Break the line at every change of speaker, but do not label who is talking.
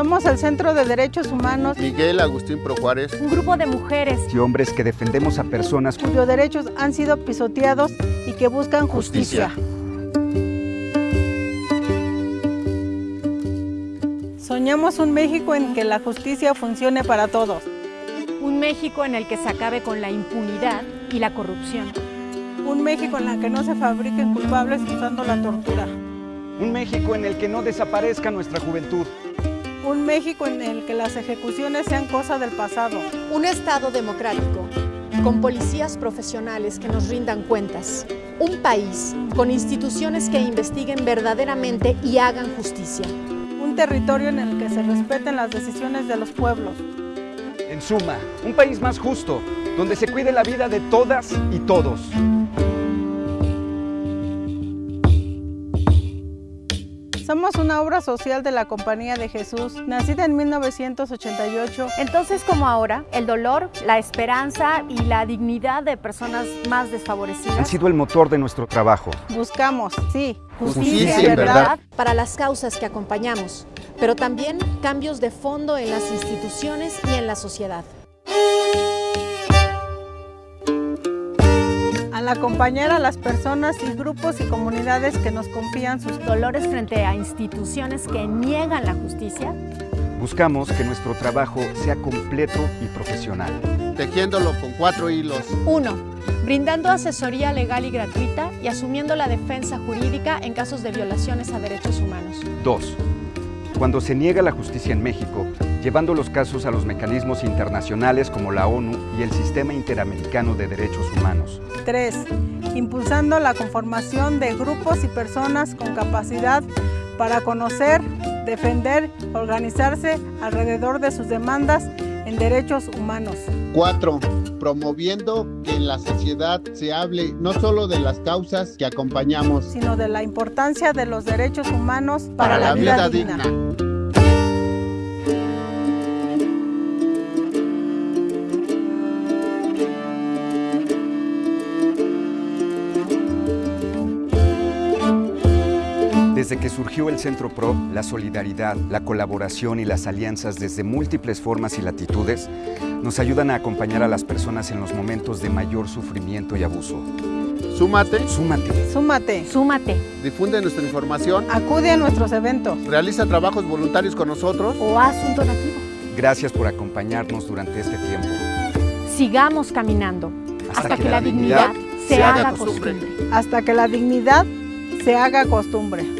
Somos el Centro de Derechos Humanos,
Miguel Agustín Pro Juárez,
un grupo de mujeres
y hombres que defendemos a personas
cuyos derechos han sido pisoteados y que buscan justicia.
Justicia.
Soñamos un México en que la justicia funcione para todos.
un México en el que se acabe con la impunidad y la corrupción.
Un México en el que no se fabriquen culpables usando la tortura.
Un México en el que no desaparezca nuestra juventud.
Un México en el que las ejecuciones sean cosa del pasado.
Un Estado democrático, con policías profesionales que nos rindan cuentas. Un país con instituciones que investiguen verdaderamente y hagan justicia.
Un territorio en el que se respeten las decisiones de los pueblos.
En suma, un país más justo, donde se cuide la vida de todas y todos.
Somos una obra social de la Compañía de Jesús, nacida en 1988.
Entonces, como ahora, el dolor, la esperanza y la dignidad de personas más
Han
desfavorecidas
sido el motor de nuestro trabajo.
Buscamos, sí,
Justicia y verdad.
para las causas que acompañamos, pero también cambios de fondo en las instituciones y en la sociedad.
Acompañar a las personas y grupos y comunidades que nos confían sus
dolores frente a instituciones que niegan la justicia,
Buscamos que nuestro trabajo sea completo y profesional.
tejiéndolo con cuatro hilos.
1. Brindando asesoría legal y gratuita y asumiendo la defensa jurídica en casos de violaciones a derechos humanos.
2. Cuando se niega la justicia en México, llevando los casos a los mecanismos internacionales como la ONU y el Sistema Interamericano de Derechos Humanos.
3. Impulsando la conformación de grupos y personas con capacidad para conocer, defender, organizarse alrededor de sus demandas en derechos humanos.
Cuatro, promoviendo que en la sociedad se hable no solo de las causas que acompañamos,
sino de la importancia de los derechos humanos para,
para
la, vida, digna.
Desde que surgió el Centro PRO, la solidaridad, la colaboración y las alianzas desde múltiples formas y latitudes nos ayudan a acompañar a las personas en los momentos de mayor sufrimiento y abuso.
Súmate,
Súmate.
Súmate,
súmate
difunde nuestra información,
acude a nuestros eventos.
realiza trabajos voluntarios con nosotros.
o haz un donativo.
Gracias por acompañarnos durante este tiempo.
Sigamos caminando hasta, que, la dignidad se haga costumbre.
hasta que la dignidad se haga costumbre.